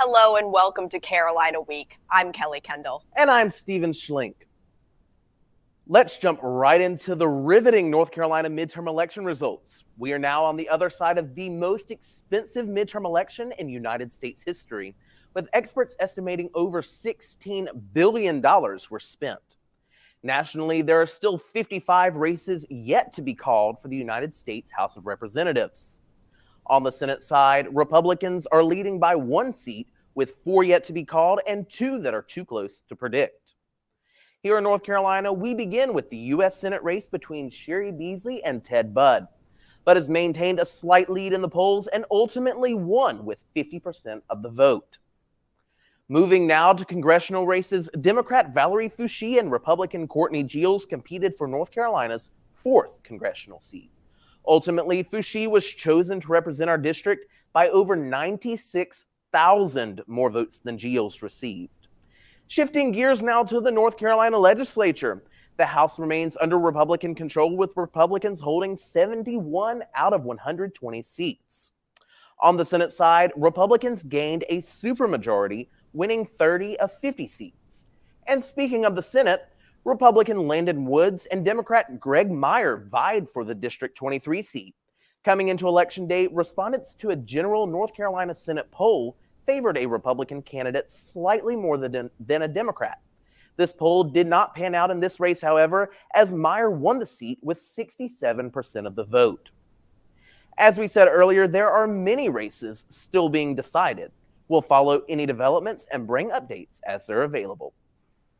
Hello and welcome to Carolina Week. I'm Kelly Kendall. And I'm Steven Schlink. Let's jump right into the riveting North Carolina midterm election results. We are now on the other side of the most expensive midterm election in United States history, with experts estimating over $16 billion were spent. Nationally, there are still 55 races yet to be called for the United States House of Representatives. On the Senate side, Republicans are leading by one seat, with four yet to be called and two that are too close to predict. Here in North Carolina, we begin with the U.S. Senate race between Cheri Beasley and Ted Budd, but has maintained a slight lead in the polls and ultimately won with 50% of the vote. Moving now to congressional races, Democrat Valerie Foushee and Republican Courtney Geels competed for North Carolina's fourth congressional seat. Ultimately, Foushee was chosen to represent our district by over 96,000 more votes than Geels received. Shifting gears now to the North Carolina legislature. The House remains under Republican control with Republicans holding 71 out of 120 seats. On the Senate side, Republicans gained a supermajority, winning 30 of 50 seats. And speaking of the Senate, Republican Landon Woods and Democrat Graig Meyer vied for the District 23 seat. Coming into election day, respondents to a general North Carolina Senate poll favored a Republican candidate slightly more than, than a Democrat. This poll did not pan out in this race, however, as Meyer won the seat with 67% of the vote. As we said earlier, there are many races still being decided. We'll follow any developments and bring updates as they're available.